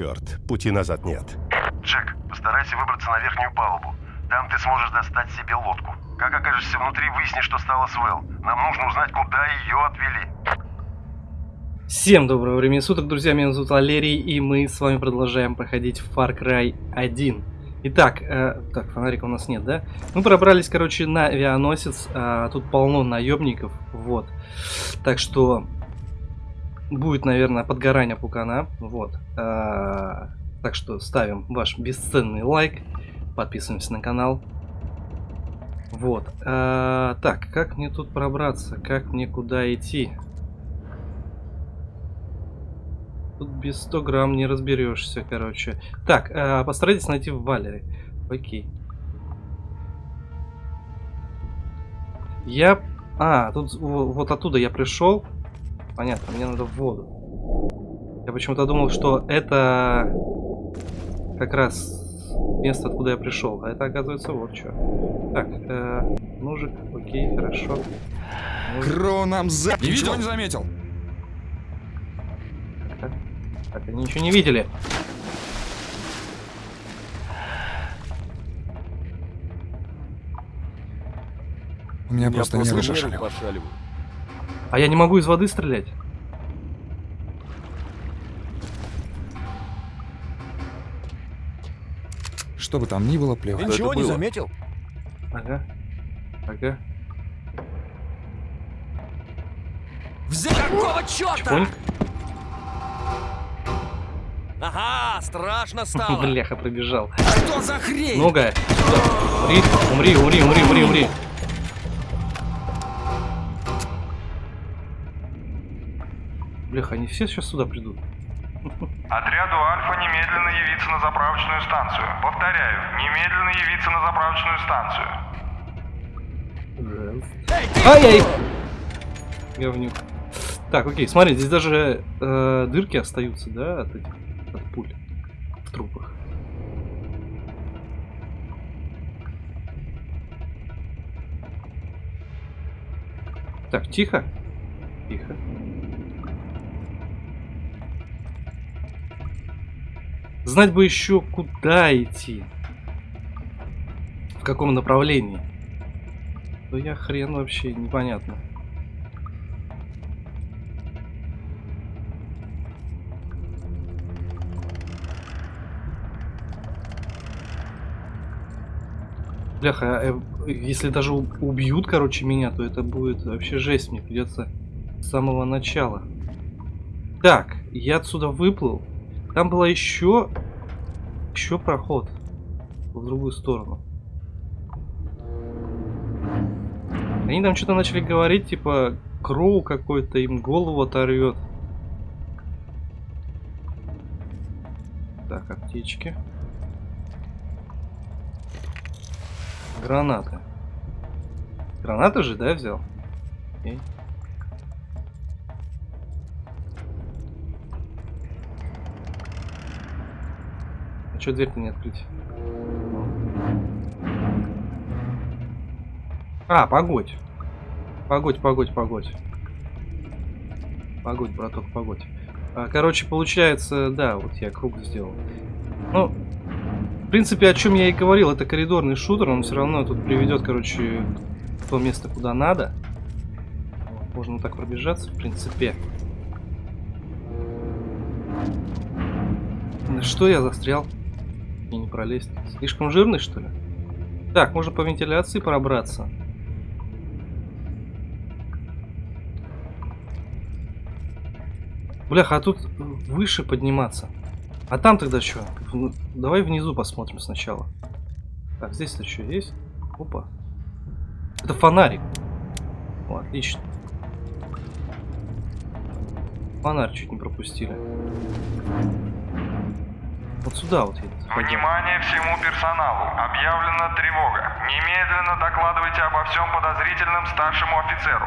черт, пути назад нет. Джек, постарайся выбраться на верхнюю палубу. Там ты сможешь достать себе лодку. Как окажешься внутри, выясни, что стало с Вэл. Нам нужно узнать, куда ее отвели. Всем доброго времени суток, друзья, меня зовут Валерий, и мы с вами продолжаем проходить Far Cry 1. Итак, э, так, фонарика у нас нет, да? Мы пробрались, короче, на авианосец, э, тут полно наемников, вот. Так что будет, наверное, подгорание пукана, вот. Э, так что ставим ваш бесценный лайк, подписываемся на канал. Вот. Э, так, как мне тут пробраться? Как мне куда идти? Тут без 100 грамм не разберешься, короче. Так, э, постарайтесь найти в Валере. Окей. Я... А, тут вот оттуда я пришел. Понятно, мне надо в воду. Я почему-то думал, что это как раз место, откуда я пришел. А это оказывается вот что. Так, э, ножик, окей, хорошо. Ножик. Кроу нам за... Не видел? не заметил? Так, они ничего не видели. У меня просто, просто нервы. А я не могу из воды стрелять? Что бы там ни было, плевать. Ты ничего не заметил? Ага. Ага. Взять какого черта? Ага, страшно стало. Бляха, пробежал. Что за хрень? Много. Умри, умри, умри, умри, умри, умри. Бляха, они все сейчас сюда придут. Отряду Альфа немедленно явиться на заправочную станцию. Повторяю, немедленно явиться на заправочную станцию. Ай-яй! Говнюк. Так, окей, смотри, здесь даже э, дырки остаются, да, от этих от пуль в трупах. Так, тихо. Тихо. Знать бы еще, куда идти. В каком направлении. То я хрен вообще непонятно. Бляха, э, если даже убьют, короче, меня, то это будет вообще жесть. Мне придется с самого начала. Так, я отсюда выплыл. Там была еще... Еще проход. В другую сторону. Они там что-то начали говорить, типа, Кроу какой-то им голову оторвет. Так, аптечки. Гранаты. Гранаты же, да, взял? А что дверь-то не открыть? А, погодь. Погодь, погодь, погодь. Погодь, браток, погодь. А, короче, получается, да, вот я круг сделал. Ну, в принципе, о чем я и говорил, это коридорный шутер, он все равно тут приведет, короче, в то место, куда надо. Можно так пробежаться, в принципе. что я застрял? И не пролезть. Слишком жирный, что ли? Так, можно по вентиляции пробраться. Бляха, а тут выше подниматься. А там тогда что? Давай внизу посмотрим сначала. Так, здесь-то что есть? Опа. Это фонарик. О, отлично. Фонарь чуть не пропустили. Вот сюда вот едет. Внимание всему персоналу. Объявлена тревога. Немедленно докладывайте обо всем подозрительным старшему офицеру.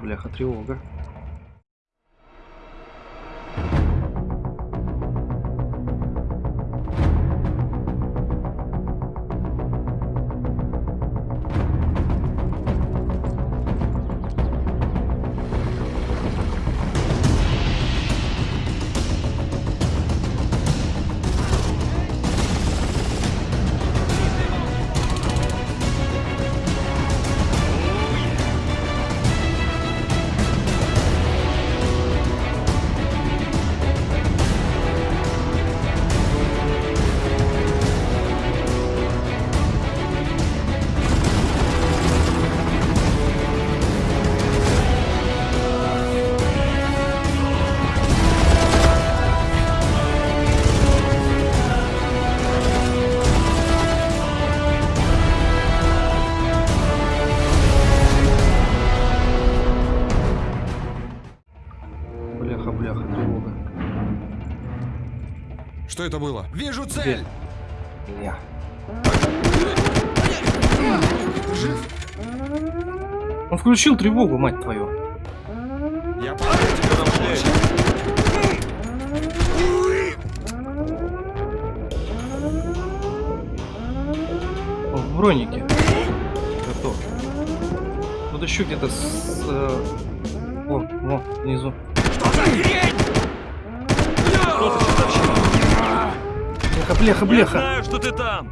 Бляха, тревога. Что это было? Вижу цель! Он включил тревогу, мать твою. Я тебя. Он в бронике. Готов. Тут еще где-то с... э, Вон, вон, внизу. Бляха, бляха, бляха. знаю, что ты там!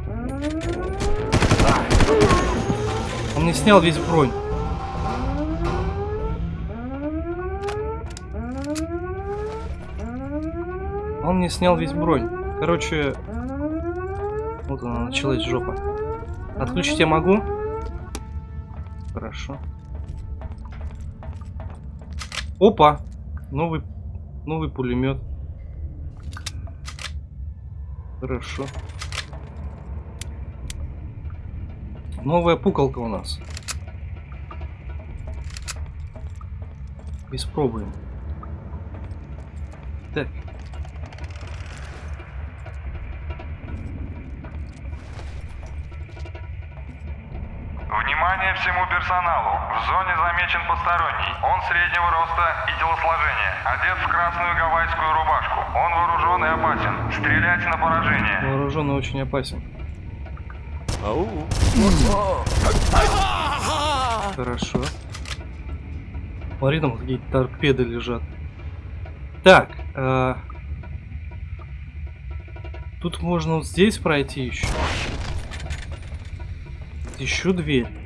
Он не снял весь бронь. Он не снял весь бронь. Короче, вот она началась жопа. Отключить я могу? Хорошо. Опа! Новый, новый пулемет. Хорошо. Новая пукалка у нас. Испробуем. Так. Внимание всему персоналу. Замечен посторонний. Он среднего роста и телосложения. Одет в красную гавайскую рубашку. Он вооружен и опасен. Стрелять на поражение. Вооруженный очень опасен. Ау! Хорошо. Смотри, там какие-то торпеды лежат. Так. а, Тут можно вот здесь пройти еще. Еще дверь.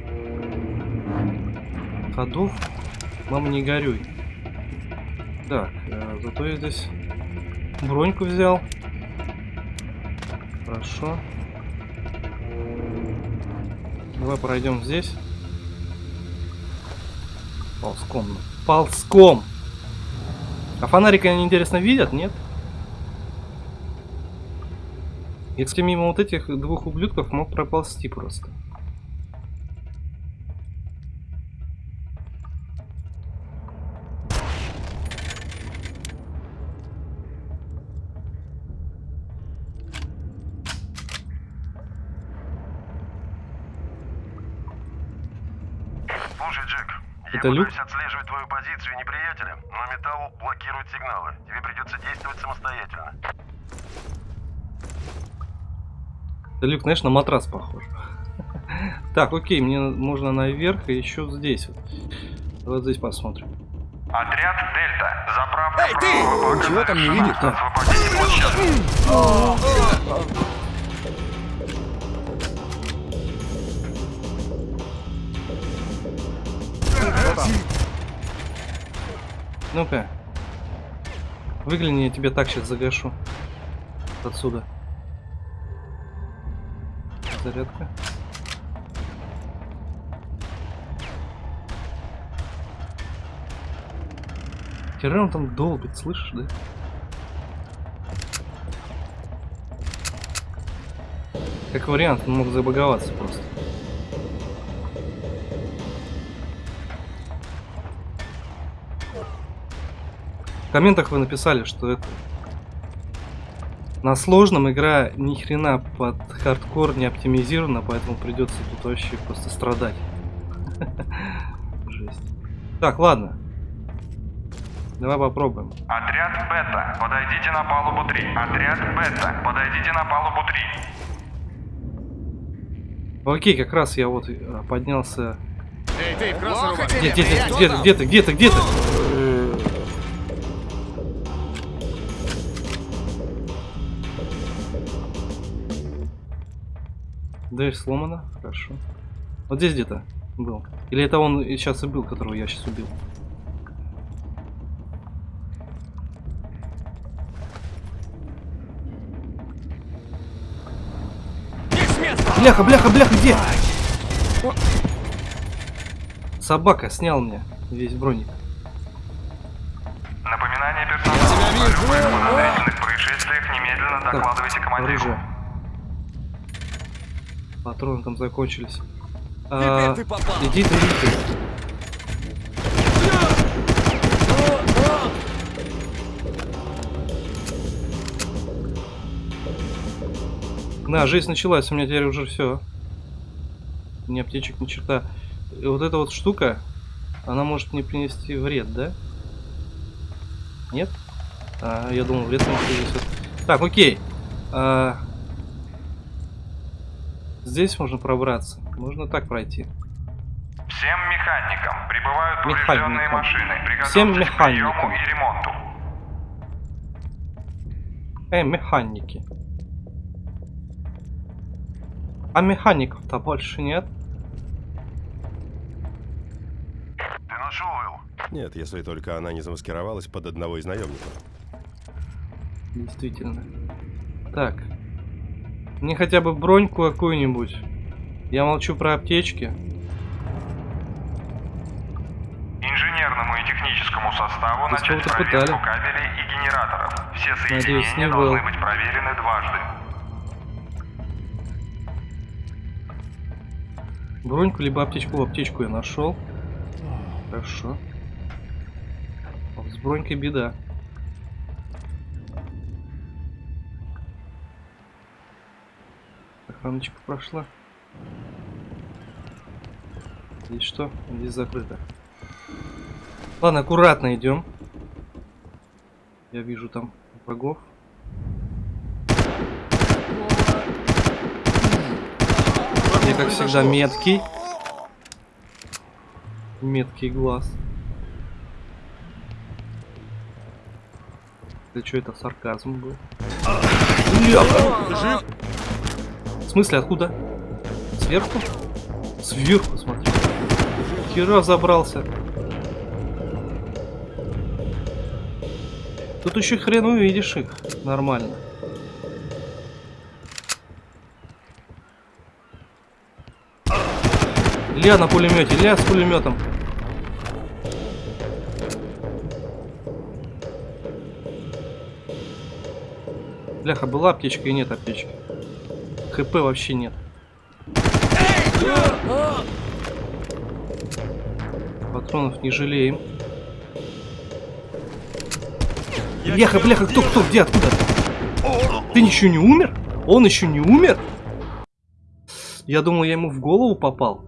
Ходов. Мама, не горюй. Так, а, зато я здесь броньку взял. Хорошо. Давай пройдем здесь. Ползком. Ползком! А фонарик они, интересно, видят, нет? Если мимо вот этих двух ублюдков мог проползти просто. Слушай, Джек, Это я люк? пытаюсь отслеживать твою позицию неприятеля, но металл блокирует сигналы. Тебе придется действовать самостоятельно. Это люк, знаешь, на матрас похож. Так, окей, мне можно наверх и еще здесь вот. Вот здесь посмотрим. Отряд Дельта. Заправка Эй, ты! Ничего там не видит? Освободите площадку. Ну-ка. Выгляни, я тебе так сейчас загашу. Отсюда. Зарядка. Хера там долбит, слышишь, да? Как вариант, он мог забаговаться просто. В комментах вы написали, что это на сложном игра ни хрена под хардкор не оптимизирована, поэтому придется тут вообще просто страдать. Жесть. Так, ладно. Давай попробуем. Отряд Бета. Подойдите на палубу 3. Отряд Бета. Подойдите на палубу 3. Окей, как раз я вот э, поднялся. Эй, ты, рубашке! Где, где, где, ты, где ты, где ты, где ты? Дверь сломана, хорошо. Вот здесь где-то был. Или это он сейчас и был, которого я сейчас убил? Бляха, бляха, бляха, где? Собака снял мне весь броник. Напоминание персоналу. О любых подозрительных происшествиях немедленно докладывайте командиру. оружие. Патроны там закончились. А, ты иди ты, иди ты. Да, жизнь началась, у меня теперь уже все. Ни аптечек, ни черта. И вот эта вот штука, она может мне принести вред, да? Нет? А, я думал, вред мне принесет. Так, окей. А, Здесь можно пробраться. Можно так пройти. Всем механикам прибывают поврежденные Механикам. машины. Всем механикам. и ремонту. Эй, механики. А механиков-то больше нет? Ты нашел, Вэл? Нет, если только она не замаскировалась под одного из наемников. Действительно. Так. Мне хотя бы броньку какую-нибудь. Я молчу про аптечки. Инженерному и техническому составу Здесь начать проверку пытали. кабелей и генераторов. Все Надеюсь, соединения не должны был. быть проверены дважды. Броньку либо аптечку. Аптечку я нашел. Хорошо. С бронькой беда. Охраночка прошла. Здесь что? Здесь закрыто. Ладно, аккуратно идем. Я вижу там врагов. Я, как всегда, меткий. Меткий глаз. Да что это сарказм был? Бляха! Смысле, откуда? Сверху? Сверху, смотри. Хера забрался. Тут еще хрен увидишь их. Нормально. Ля на пулемете, ля с пулеметом. Бляха, была аптечка и нет аптечки. ХП вообще нет. Патронов не жалеем. Бляха, бляха, кто, кто, где, откуда? Ты еще не умер? Он еще не умер? Я думал, я ему в голову попал.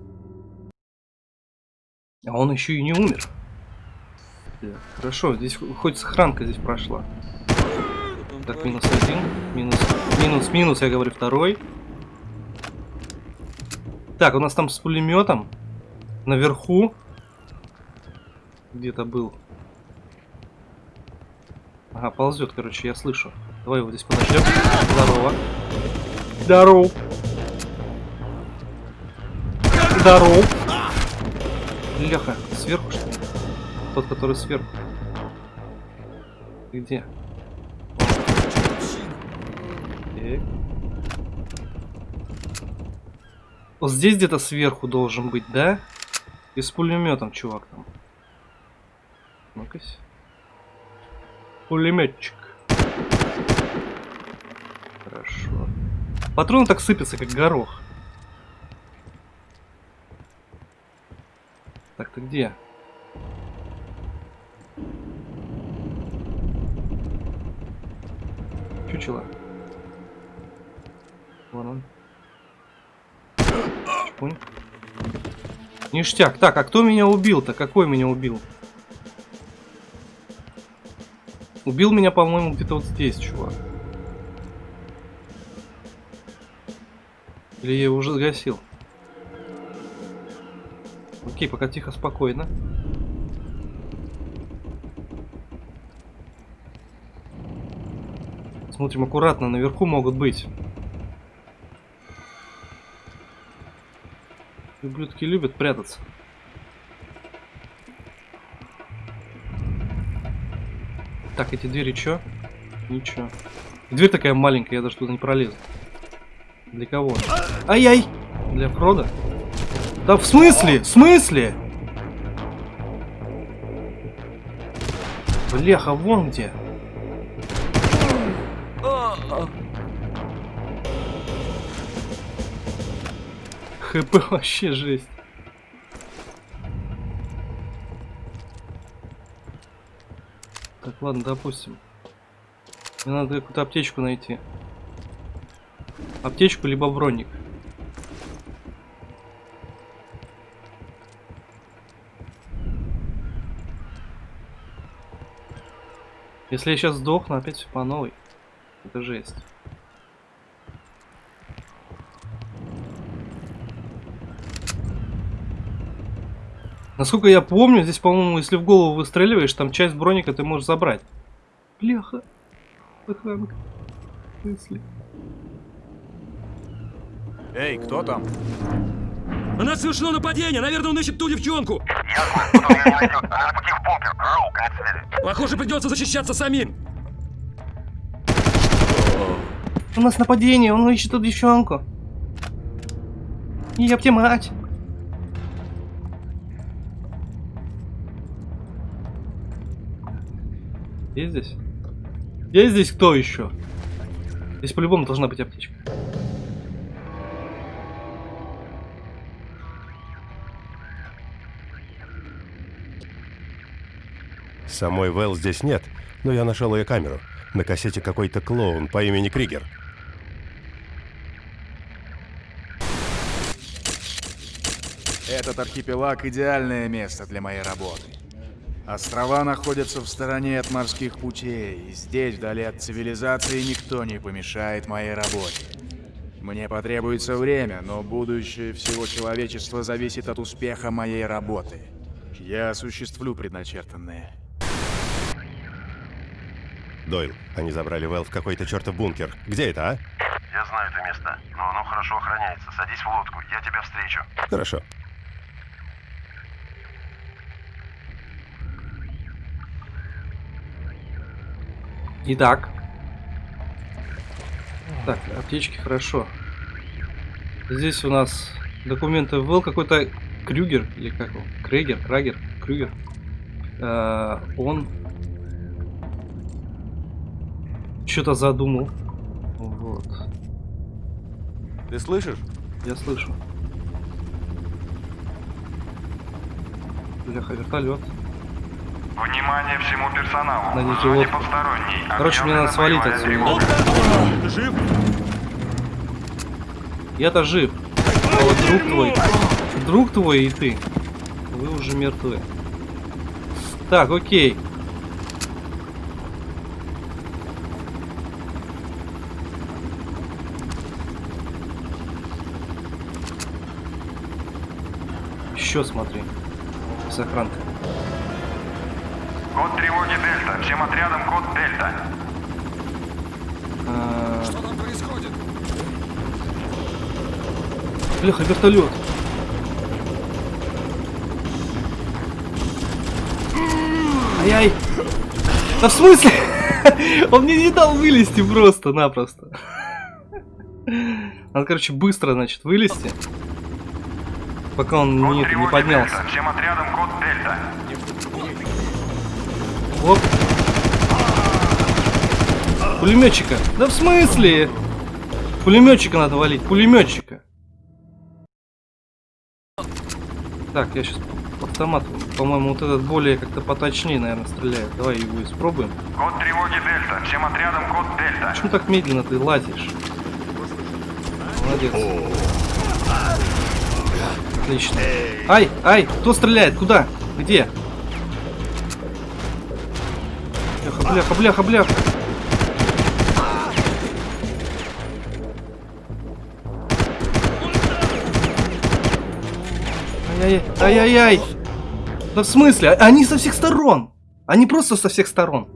А он еще и не умер. Так, Хорошо, здесь хо- хоть сохранка здесь прошла. Так, минус один, минус, минус, минус, я говорю, второй. Так, у нас там с пулеметом наверху где-то был. Ага, ползет, короче, я слышу. Давай его здесь подождем. Здорово. Здорово. Здорово. Леха, сверху что ли? Тот, который сверху. Ты где? Так. Вот здесь где-то сверху должен быть, да? И с пулеметом, чувак там. Ну-ка. Пулеметчик. Хорошо. Патроны так сыпятся, как горох. Так, ты где? Чучело. Вон он. Чпунь. Ништяк. Так, а кто меня убил-то? Какой меня убил? Убил меня, по-моему, где-то вот здесь, чувак. Или я его уже загасил? Окей, пока тихо, спокойно. Смотрим аккуратно, наверху могут быть. Ублюдки любят прятаться. Так, эти двери чё? Ничего. Дверь такая маленькая, я даже туда не пролезу. Для кого? Ай-яй! Для Фрода? Да в смысле? В смысле? Бляха, вон где. ХП вообще жесть. Так, ладно, допустим. Мне надо какую-то аптечку найти. Аптечку, либо броник. Если я сейчас сдохну, опять все по новой. Это жесть. Насколько я помню, здесь, по-моему, если в голову выстреливаешь, там часть броника ты можешь забрать. Бляха. Охранка. Мысли. Эй, кто там? На нас совершено нападение! Наверное, он ищет ту девчонку! Похоже, придется защищаться самим! У нас нападение, он ищет эту девчонку. Ёпте мать. Есть здесь? Есть здесь кто еще? Здесь по-любому должна быть аптечка. Самой Вэл здесь нет, но я нашел ее камеру. На кассете какой-то клоун по имени Кригер. Этот архипелаг – идеальное место для моей работы. Острова находятся в стороне от морских путей, и здесь, вдали от цивилизации, никто не помешает моей работе. Мне потребуется время, но будущее всего человечества зависит от успеха моей работы. Я осуществлю предначертанное. Дойл, они забрали Вэл в какой-то чертов бункер. Где это, а? Я знаю это место, но оно хорошо охраняется. Садись в лодку, я тебя встречу. Хорошо. Итак. Так, аптечки хорошо. Здесь у нас документы был какой-то Крюгер, или как его? Крейгер, Крагер, Крюгер. Э, он что-то задумал. Вот. Ты слышишь? Я слышу. Бляха, вертолет. Внимание всему персоналу. Лодку. посторонней. Короче, мне надо свалить отсюда. Ты жив? Я-то жив. А вот друг твой, друг твой и ты, вы уже мертвы. Так, окей. Еще смотри. С охранкой. Код тревоги Дельта. Всем отрядам код Дельта. А, Что там происходит? Бляха, вертолет. Ай-ай. Да в смысле? Он мне не дал вылезти просто-напросто. Надо, короче, быстро, значит, вылезти. Пока он не, не поднялся. Дельта. Всем отрядам код Дельта. Оп. Пулеметчика. Да в смысле? Пулеметчика надо валить. Пулеметчика. Так, я сейчас автомат. По-моему, вот этот более как-то поточнее, наверное, стреляет. Давай его испробуем. Код тревоги Дельта. Всем отрядам код Дельта. Почему так медленно ты лазишь? Молодец. Отлично. Ай, ай, кто стреляет? Куда? Где? Бляха, бляха, бляха. Ай-яй-яй, ай-яй-яй. Да в смысле? А- Они со всех сторон. Они просто со всех сторон.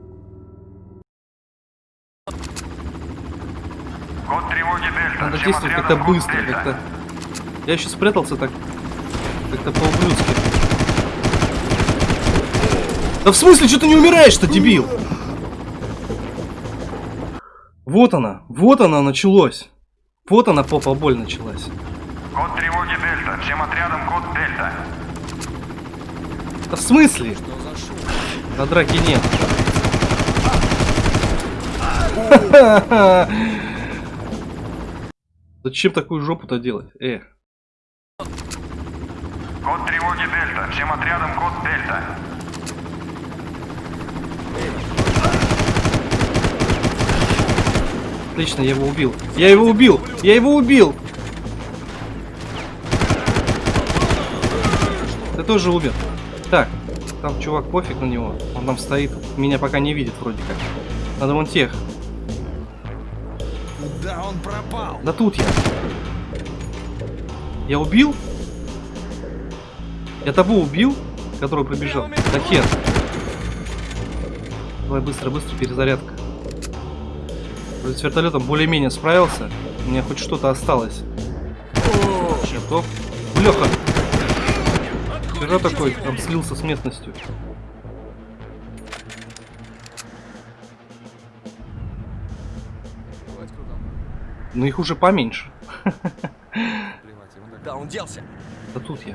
Код тревоги Дельта. Надо действовать как-то быстро, как-то. Я еще спрятался так. Как-то по-ублюдски. Да в смысле, что ты не умираешь-то, дебил? Вот она, вот она началось. Вот она попа боль началась. Код тревоги Дельта. Всем отрядам код Дельта. Да в смысле? На драки нет. Зачем такую жопу-то делать? Э. Код тревоги Дельта. Всем отрядам код Дельта. Отлично, я его убил. Я его убил! Я его убил! Ты тоже умер. Так, там чувак, пофиг на него. Он там стоит. Меня пока не видит вроде как. Надо вон тех. Куда он пропал? Да тут я. Я убил? Я того убил, который пробежал. Да хер. Давай быстро, быстро, перезарядка. С вертолетом более-менее справился. У меня хоть что-то осталось. Готов. Леха! Вчера такой, там слился с местностью. Ну их уже поменьше. Да он делся? Да тут я.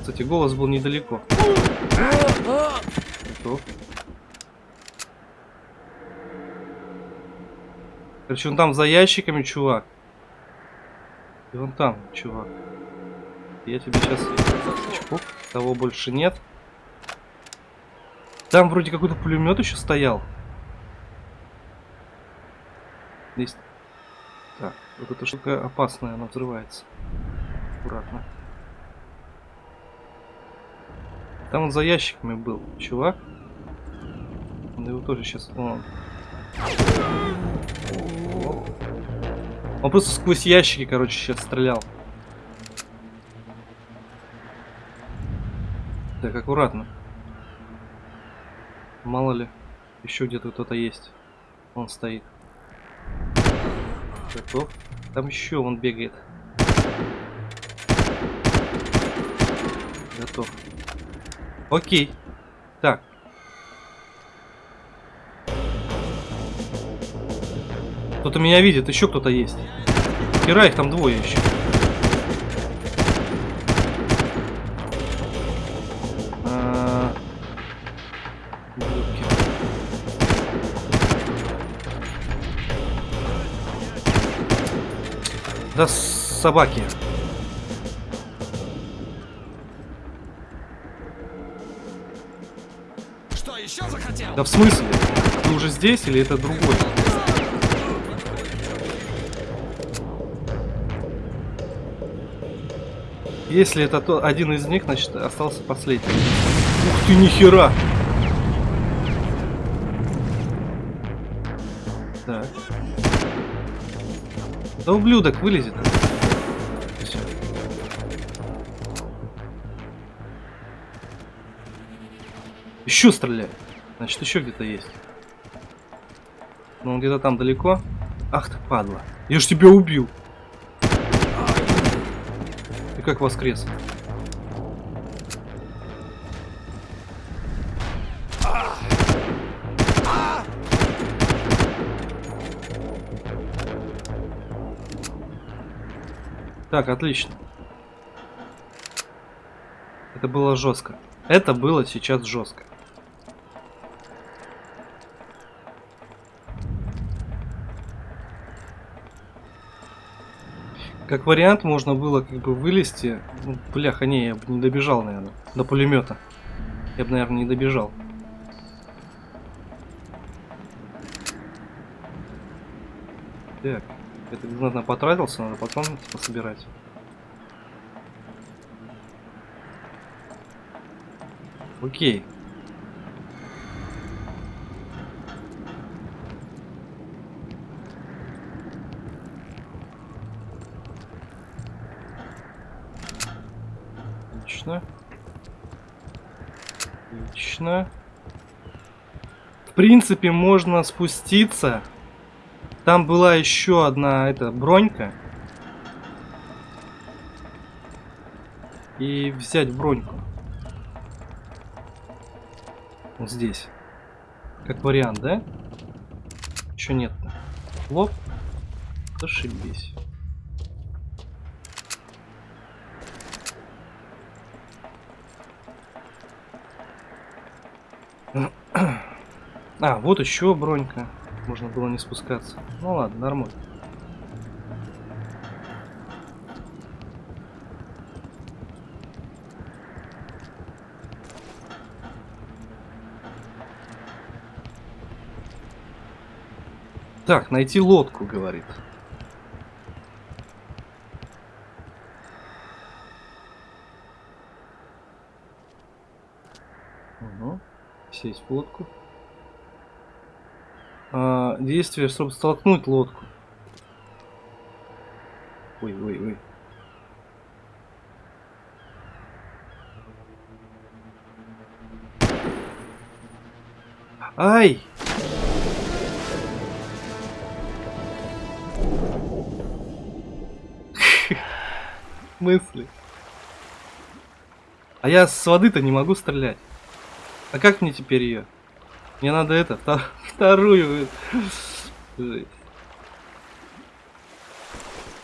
Кстати, голос был недалеко. Готов. Короче, он там за ящиками, чувак. И вон там, чувак. Я тебе сейчас... Чпок. Того больше нет. Там вроде какой-то пулемет еще стоял. Здесь... Так, вот эта штука опасная, она взрывается. Аккуратно. Там он за ящиками был, чувак. Он его тоже сейчас... Он... Он просто сквозь ящики, короче, сейчас стрелял. Так, аккуратно. Мало ли, еще где-то кто-то есть. Он стоит. Готов. Там еще он бегает. Готов. Окей. Так. Кто-то меня видит, еще кто-то есть. Хера их там двое еще. А. Да собаки. Что, еще захотел? Да в смысле? Ты уже здесь или это другой? Если это то, один из них, значит остался последний. Ух ты, нихера! Так. Да ублюдок вылезет. Всё. Еще стреляет. Значит, еще где-то есть. Но он где-то там далеко. Ах ты, падла. Я ж тебя убил. Ты как воскрес? Так, отлично. Это было жестко. Это было сейчас жестко. Как вариант, можно было как бы вылезти. Ну, бляха, не, я бы не добежал, наверное, до пулемета. Я бы, наверное, не добежал. Так, это знатно потратился, надо патроны пособирать. Окей. Отлично. Отлично. В принципе, можно спуститься. Там была еще одна эта бронька. И взять броньку. Вот здесь. Как вариант, да? Че нет-то? Лоб? Ошибись. А, вот еще бронька. Можно было не спускаться. Ну ладно, нормально. Так, найти лодку, говорит. Угу. Сесть в лодку. Действие, чтобы столкнуть лодку. Ой, ой, ой. Ай! Мысли. А я с воды-то не могу стрелять. А как мне теперь ее? Мне надо это, втор- вторую.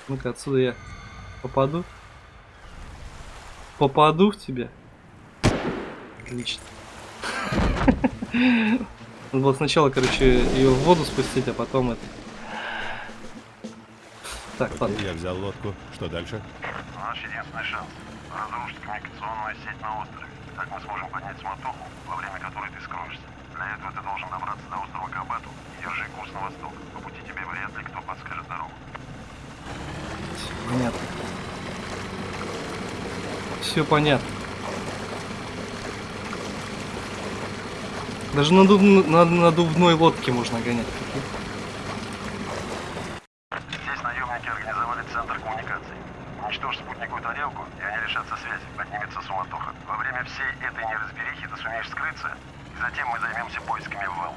Ну-ка, отсюда я попаду. Попаду в тебя. Отлично. Надо было сначала, короче, ее в воду спустить, а потом это. Так, ладно. Я взял лодку. Что дальше? Наш единственный шанс. Разрушить коммуникационную сеть на острове. Так мы сможем поднять суматоху, во время которой ты скроешься. Для этого ты должен добраться до острова Кабату и держи курс на восток. По пути тебе вряд ли кто подскажет дорогу. Понятно. Все понятно. Даже на, дуб- на надувной лодке можно гонять. Здесь наемники организовали центр коммуникаций. Уничтожь спутниковую тарелку, и они лишатся связи. Поднимется суматоха. Во время всей этой неразберихи ты сумеешь скрыться, и затем мы займемся поисками Вэл.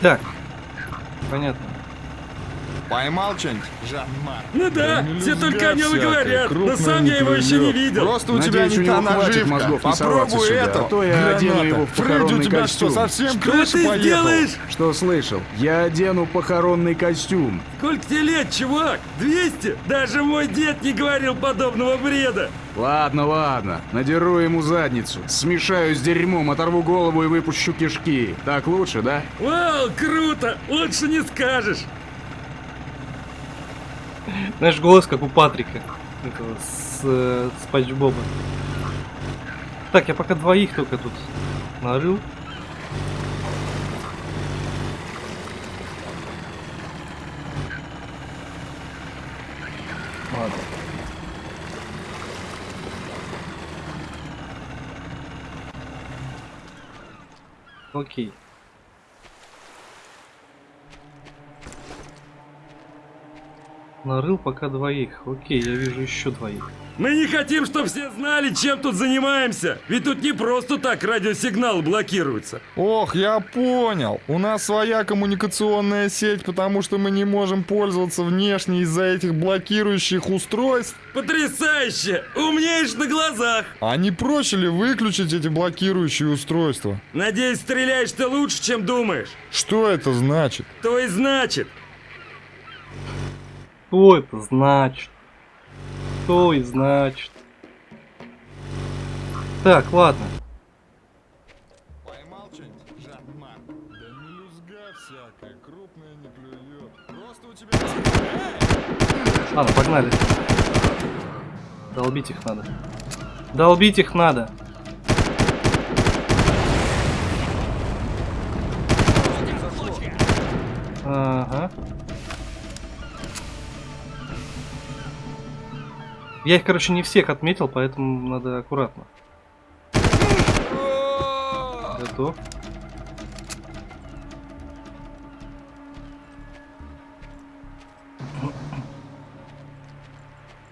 Так. Понятно. Поймал что-нибудь? Ну да, все только о нем и говорят, но сам я его еще не видел. Просто у тебя не та наживка. Попробуй это. а то я одену его в Фредди, у похоронный тебя что, совсем Что крыша ты поехал? сделаешь? Что слышал? Я одену похоронный костюм. Сколько тебе лет, чувак? 200? Даже мой дед не говорил подобного бреда. Ладно, ладно. Надеру ему задницу. Смешаю с дерьмом, оторву голову и выпущу кишки. Так лучше, да? Вау, круто! Лучше не скажешь. Знаешь, голос как у Патрика. Этого, с э, Боба. Так, я пока двоих только тут нарыл. Ладно. Окей. Нарыл пока двоих. Окей, я вижу еще двоих. Мы не хотим, чтобы все знали, чем тут занимаемся. Ведь тут не просто так радиосигнал блокируется. Ох, я понял. У нас своя коммуникационная сеть, потому что мы не можем пользоваться внешне из-за этих блокирующих устройств. Потрясающе! Умнеешь на глазах! А не проще ли выключить эти блокирующие устройства? Надеюсь, стреляешь ты лучше, чем думаешь. Что это значит? То и значит. Что это значит? Что и значит? Так, ладно. Поймал что-нибудь, Жан-Марк? Да мелюзга всякая, крупная не клюет. Просто у тебя... Ладно, погнали. Долбить их надо. Долбить их надо. Ага. Я их, короче, не всех отметил, поэтому надо аккуратно. Готов.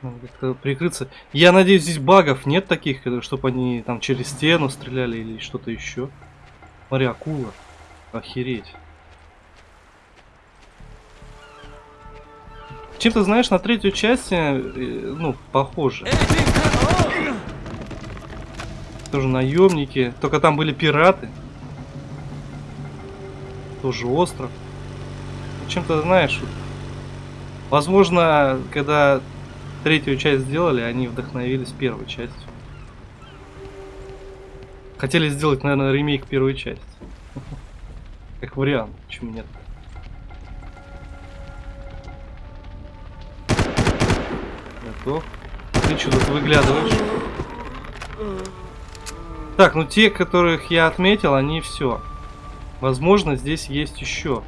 Надо прикрыться. Я надеюсь, здесь багов нет таких, чтобы они там через стену стреляли или что-то еще. Смотри, акула. Охереть. Чем-то, знаешь, на третью часть, э, ну, похоже. Тоже наемники. Только там были пираты. Тоже остров. Чем-то, знаешь, возможно, когда третью часть сделали, они вдохновились первой частью. Хотели сделать, наверное, ремейк первой части. Как вариант, почему нет? Готов. Ты что тут выглядываешь? Так, ну те, которых я отметил, они все. Возможно, здесь есть еще.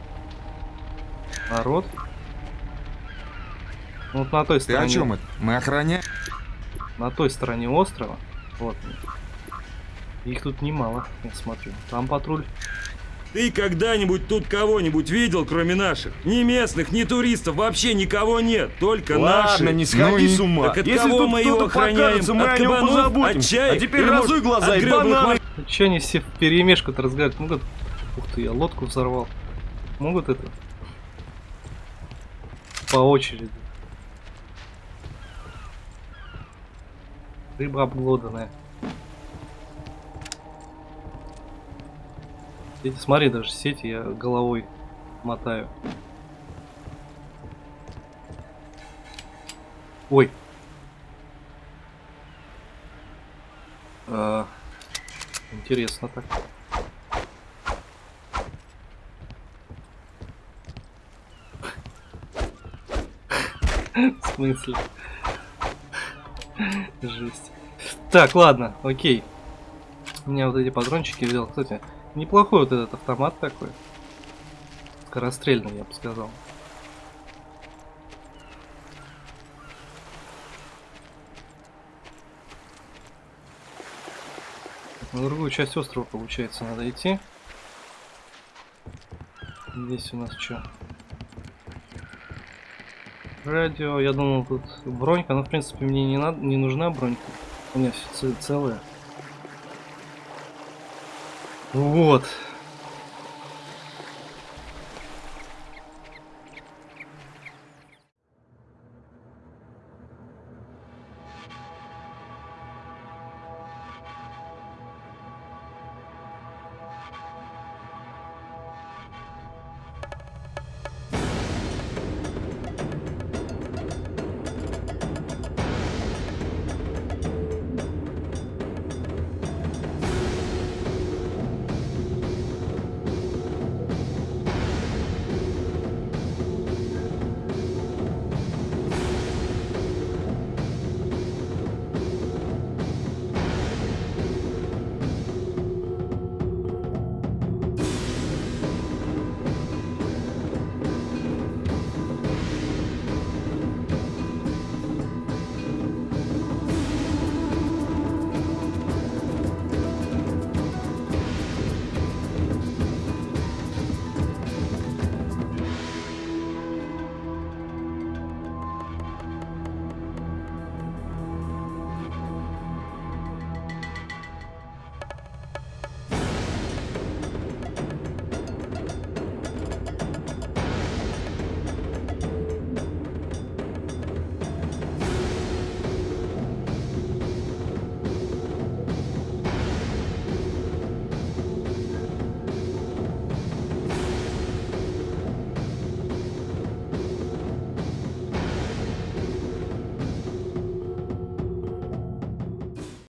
Народ. Ну, Вот на той Ты стороне. о чем это? Мы охраняем? На той стороне острова. Вот. Их тут немало, я смотрю. Там патруль. Ты когда-нибудь тут кого-нибудь видел, кроме наших? Ни местных, ни туристов, вообще никого нет, только наши. Ладно, не сходи Ну с ума. Так от Если кого тут мы его охраняем? мы От о нем кабанов? позаботимся. От чаек? А теперь разуй глаза и бананы. Че они все в перемешку-то разговаривают? Могут... Ух ты, я лодку взорвал. Могут это? По очереди. Рыба обглоданная. Сети, смотри, даже сети я головой мотаю. Ой. А, интересно так. В смысле? Жесть. Так, ладно, окей. У меня вот эти патрончики взял. Кстати, неплохой вот этот автомат такой. Скорострельный, я бы сказал. На другую часть острова, получается, надо идти. Здесь у нас что? Радио, я думал тут бронька, но в принципе мне не надо, не нужна бронька. У меня все целое. Вот.